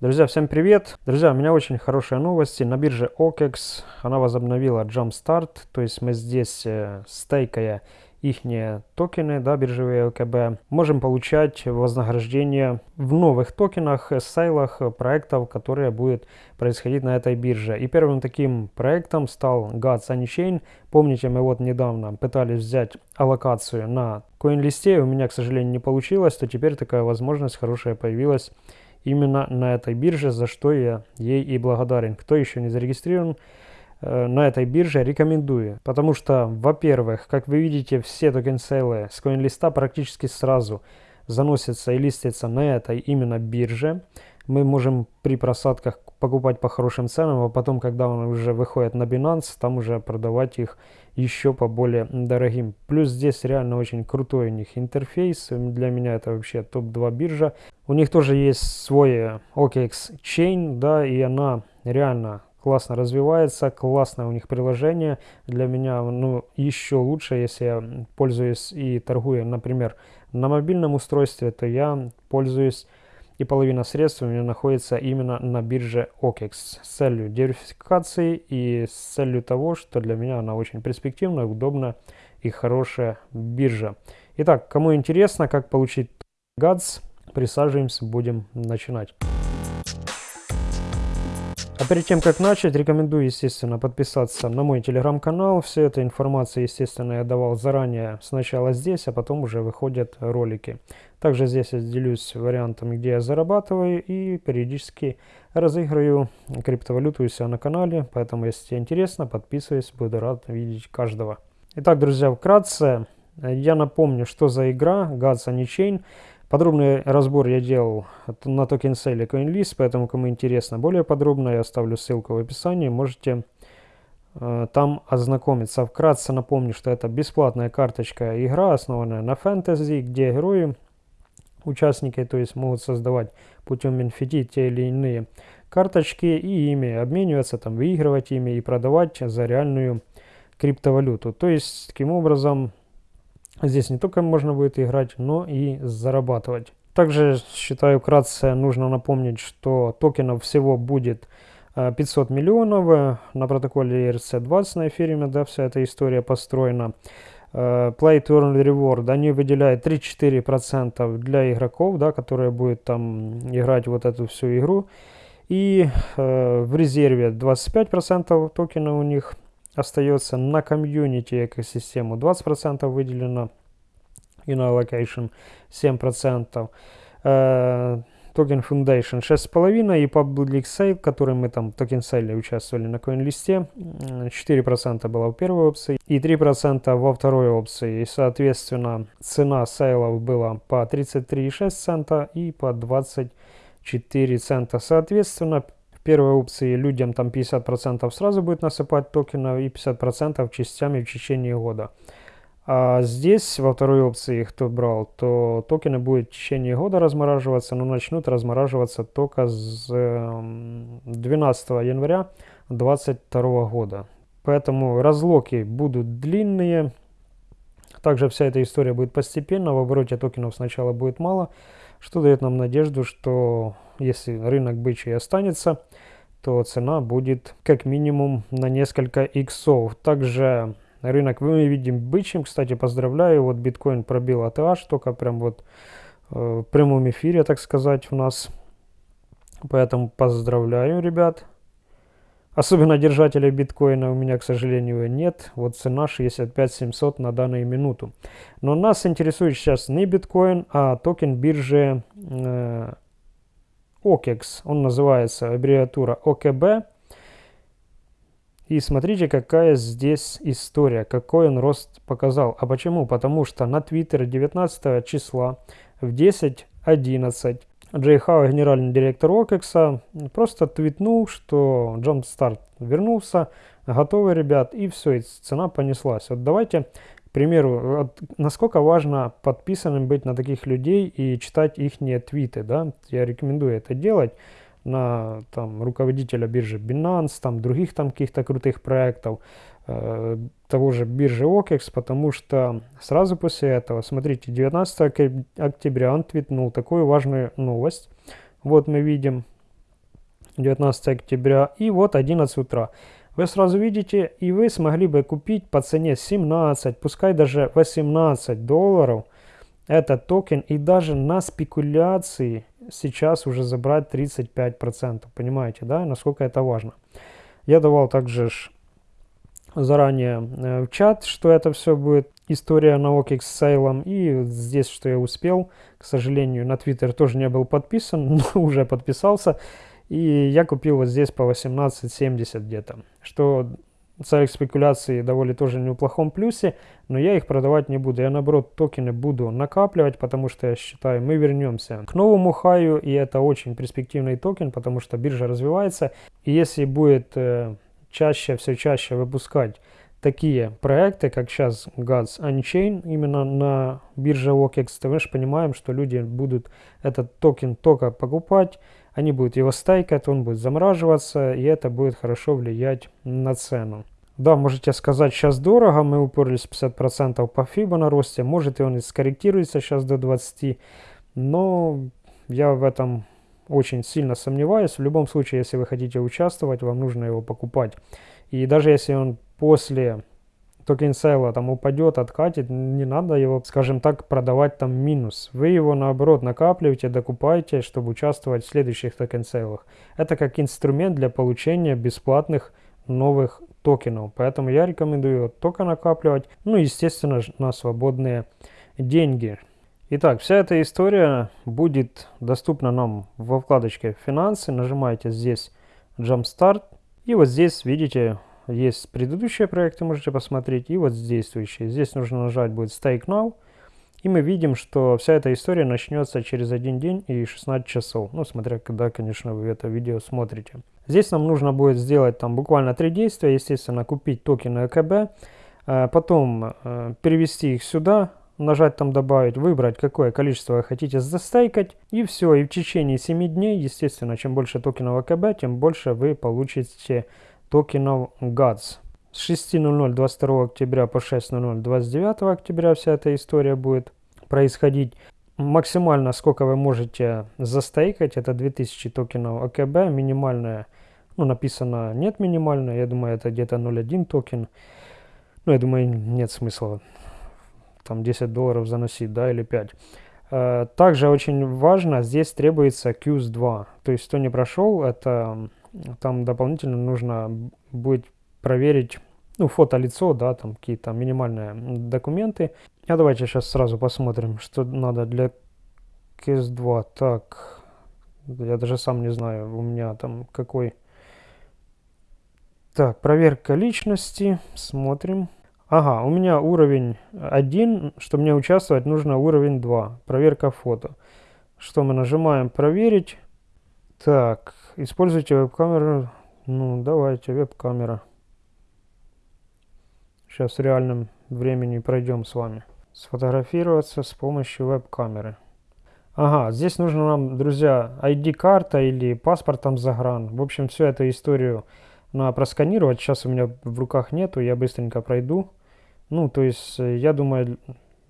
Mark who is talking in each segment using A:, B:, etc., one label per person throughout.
A: Друзья, всем привет! Друзья, у меня очень хорошие новости. На бирже OKEX она возобновила Jumpstart, то есть мы здесь, э, стейкая их токены, да, биржевые ОКБ, можем получать вознаграждение в новых токенах, э, сейлах э, проектов, которые будут происходить на этой бирже. И первым таким проектом стал Gods Unchained. Помните, мы вот недавно пытались взять аллокацию на CoinList, у меня, к сожалению, не получилось, то теперь такая возможность хорошая появилась именно на этой бирже, за что я ей и благодарен. Кто еще не зарегистрирован э, на этой бирже, рекомендую. Потому что, во-первых, как вы видите, все токен-сейлы с CoinList практически сразу заносятся и листятся на этой именно бирже. Мы можем при просадках покупать по хорошим ценам, а потом, когда он уже выходит на Binance, там уже продавать их еще по более дорогим. Плюс здесь реально очень крутой у них интерфейс. Для меня это вообще топ-2 биржа. У них тоже есть свой OKX Chain, да, и она реально классно развивается, классное у них приложение. Для меня ну, еще лучше, если я пользуюсь и торгую, например, на мобильном устройстве, то я пользуюсь и половина средств у меня находится именно на бирже OKEX с целью диверсификации и с целью того, что для меня она очень перспективная, удобная и хорошая биржа. Итак, кому интересно, как получить GADS, присаживаемся, будем начинать. А перед тем, как начать, рекомендую, естественно, подписаться на мой телеграм-канал. Все эта информация, естественно, я давал заранее сначала здесь, а потом уже выходят ролики. Также здесь я делюсь вариантами, где я зарабатываю и периодически разыгрываю криптовалюту у себя на канале. Поэтому, если тебе интересно, подписывайся, буду рад видеть каждого. Итак, друзья, вкратце, я напомню, что за игра Gods Unchained. Подробный разбор я делал на токен сейле CoinList, поэтому кому интересно более подробно, я оставлю ссылку в описании, можете э, там ознакомиться. Вкратце напомню, что это бесплатная карточка игра, основанная на фэнтези, где герои, участники, то есть могут создавать путем NFT те или иные карточки и ими обмениваться, там, выигрывать ими и продавать за реальную криптовалюту. То есть, таким образом, Здесь не только можно будет играть, но и зарабатывать. Также, считаю, вкратце нужно напомнить, что токенов всего будет 500 э, миллионов на протоколе ERC-20 на эфириуме, да, вся эта история построена. Э, Play to Earn Reward, они выделяют 3-4% для игроков, да, которые будут там играть вот эту всю игру. И э, в резерве 25% токена у них остается на комьюнити экосистему 20% выделено и на allocation 7%. Э, токен Foundation 6,5% и Public Sale, который мы там токен сейле участвовали на CoinList, 4% было в первой опции и 3% во второй опции. И, соответственно, цена сейлов была по 33,6 цента и по 24 цента. Соответственно, первой опции людям там 50% сразу будет насыпать токенов и 50% частями в течение года. А здесь, во второй опции, кто брал, то токены будут в течение года размораживаться, но начнут размораживаться только с 12 эм, января 2022 года. Поэтому разлоки будут длинные. Также вся эта история будет постепенно. В обороте токенов сначала будет мало, что дает нам надежду, что если рынок бычий останется, то цена будет как минимум на несколько иксов. Также рынок мы видим бычьим. Кстати, поздравляю, вот биткоин пробил ATH, только прям вот э, в прямом эфире, так сказать, у нас. Поэтому поздравляю, ребят. Особенно держателей биткоина у меня, к сожалению, нет. Вот цена 65 700 на данную минуту. Но нас интересует сейчас не биткоин, а токен биржи э, OKEX. Он называется аббревиатура ОКБ. И смотрите, какая здесь история, какой он рост показал. А почему? Потому что на Twitter 19 числа в 10.11 Джей Хау, генеральный директор OKEX, просто твитнул, что Jumpstart вернулся, готовы, ребят, и все, и цена понеслась. Вот давайте к примеру, насколько важно подписанным быть на таких людей и читать их твиты, да, я рекомендую это делать на там, руководителя биржи Binance, там других там каких-то крутых проектов, э, того же биржи OKEX, потому что сразу после этого, смотрите, 19 октября он твитнул такую важную новость. Вот мы видим, 19 октября. И вот 11 утра. Вы сразу видите, и вы смогли бы купить по цене 17, пускай даже 18 долларов этот токен. И даже на спекуляции сейчас уже забрать 35%. Понимаете, да, насколько это важно. Я давал также заранее э, в чат, что это все будет история на OKX с сейлом. И здесь, что я успел, к сожалению, на Twitter тоже не был подписан, но уже подписался. И я купил вот здесь по 18.70 где-то, что целях спекуляции довольно тоже не в плохом плюсе, но я их продавать не буду. Я наоборот токены буду накапливать, потому что я считаю, мы вернемся к новому хаю, и это очень перспективный токен, потому что биржа развивается. И если будет э, чаще, все чаще выпускать такие проекты, как сейчас Gods Unchain, именно на бирже OKEX, то мы же понимаем, что люди будут этот токен только покупать, они будут его стейкать, он будет замораживаться, и это будет хорошо влиять на цену. Да, можете сказать, сейчас дорого, мы уперлись 50% по Фибо на росте, может и он и скорректируется сейчас до 20, но я в этом очень сильно сомневаюсь. В любом случае, если вы хотите участвовать, вам нужно его покупать. И даже если он после токен сейла там упадет, откатит, не надо его, скажем так, продавать там минус. Вы его наоборот накапливаете, докупаете, чтобы участвовать в следующих токен сейлах. Это как инструмент для получения бесплатных новых токенов. Поэтому я рекомендую только накапливать, ну естественно на свободные деньги. Итак, вся эта история будет доступна нам во вкладочке «Финансы». Нажимаете здесь «Jumpstart». И вот здесь, видите, есть предыдущие проекты, можете посмотреть, и вот действующие. Здесь нужно нажать будет Stake Now. И мы видим, что вся эта история начнется через один день и 16 часов. Ну, смотря когда, конечно, вы это видео смотрите. Здесь нам нужно будет сделать там буквально три действия. Естественно, купить токены ЭКБ. Э, потом э, перевести их сюда, нажать там добавить, выбрать какое количество вы хотите застейкать и все. И в течение 7 дней, естественно, чем больше токенов АКБ, тем больше вы получите токенов GADS. С 6.00 22 октября по 6.00 29 октября вся эта история будет происходить. Максимально сколько вы можете застейкать, это 2000 токенов АКБ, минимальная, ну написано нет минимальная, я думаю это где-то 0.1 токен. Ну я думаю нет смысла там 10 долларов заносить, да, или 5. Э, также очень важно, здесь требуется QS2. То есть, кто не прошел, это там дополнительно нужно будет проверить ну, фото-лицо, да, там какие-то минимальные документы. А давайте сейчас сразу посмотрим, что надо для QS2. Так, я даже сам не знаю, у меня там какой... Так, проверка личности, смотрим. Ага, у меня уровень 1, чтобы мне участвовать, нужно уровень 2. Проверка фото. Что мы нажимаем проверить. Так, используйте веб-камеру. Ну, давайте, веб-камера. Сейчас в реальном времени пройдем с вами. Сфотографироваться с помощью веб-камеры. Ага, здесь нужно нам, друзья, ID-карта или паспорт там загран. В общем, всю эту историю надо просканировать. Сейчас у меня в руках нету, я быстренько пройду. Ну, то есть, э, я думаю,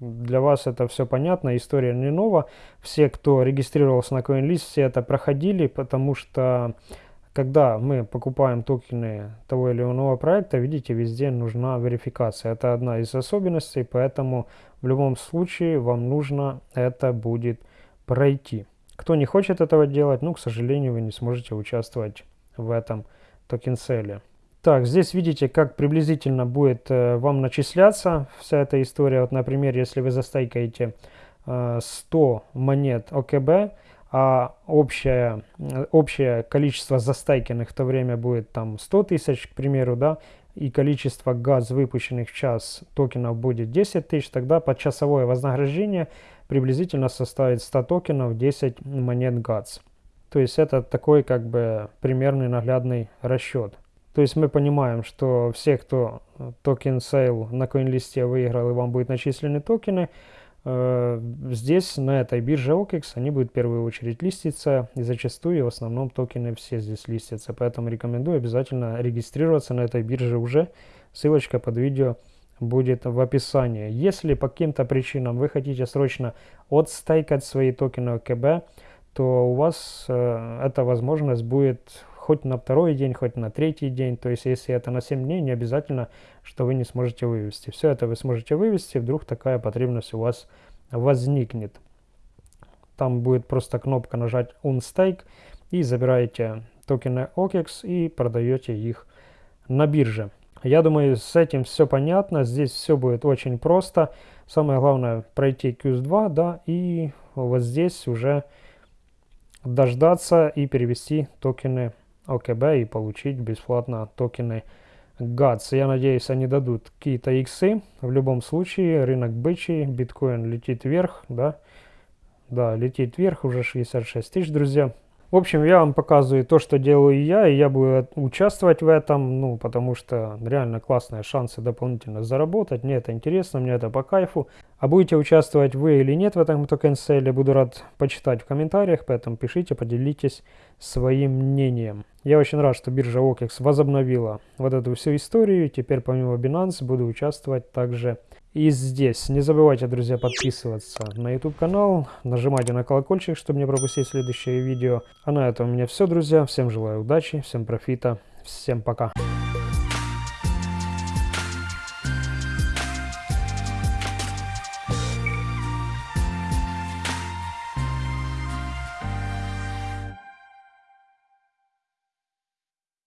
A: для вас это все понятно, история не нова. Все, кто регистрировался на CoinList, все это проходили, потому что когда мы покупаем токены того или иного проекта, видите, везде нужна верификация. Это одна из особенностей, поэтому в любом случае вам нужно это будет пройти. Кто не хочет этого делать, ну, к сожалению, вы не сможете участвовать в этом токен-селе. Так, здесь видите, как приблизительно будет э, вам начисляться вся эта история. Вот, например, если вы застайкаете э, 100 монет ОКБ, а общее, общее количество застайкенных в то время будет там 100 тысяч, к примеру, да, и количество газ, выпущенных в час токенов будет 10 тысяч, тогда подчасовое вознаграждение приблизительно составит 100 токенов 10 монет ГАЗ. То есть это такой как бы примерный наглядный расчет. То есть мы понимаем, что все, кто э, токен сейл на CoinList выиграл и вам будут начислены токены, э, здесь, на этой бирже OKEX, они будут в первую очередь листиться, и зачастую в основном токены все здесь листятся. Поэтому рекомендую обязательно регистрироваться на этой бирже уже. Ссылочка под видео будет в описании. Если по каким-то причинам вы хотите срочно отстайкать свои токены ОКБ, то у вас э, эта возможность будет хоть на второй день, хоть на третий день. То есть, если это на 7 дней, не обязательно, что вы не сможете вывести. Все это вы сможете вывести, вдруг такая потребность у вас возникнет. Там будет просто кнопка нажать Unstake и забираете токены OKEX и продаете их на бирже. Я думаю, с этим все понятно. Здесь все будет очень просто. Самое главное пройти QS2, да, и вот здесь уже дождаться и перевести токены ОКБ и получить бесплатно токены GATS. Я надеюсь, они дадут какие-то иксы. В любом случае, рынок бычий, биткоин летит вверх, да. Да, летит вверх, уже 66 тысяч, друзья. В общем, я вам показываю то, что делаю я, и я буду участвовать в этом, ну, потому что реально классные шансы дополнительно заработать. Мне это интересно, мне это по кайфу. А будете участвовать вы или нет в этом токен-селе, буду рад почитать в комментариях, поэтому пишите, поделитесь своим мнением. Я очень рад, что биржа OKEX возобновила вот эту всю историю. Теперь помимо Binance буду участвовать также и здесь. Не забывайте, друзья, подписываться на YouTube канал, нажимайте на колокольчик, чтобы не пропустить следующее видео. А на этом у меня все, друзья. Всем желаю удачи, всем профита, всем пока.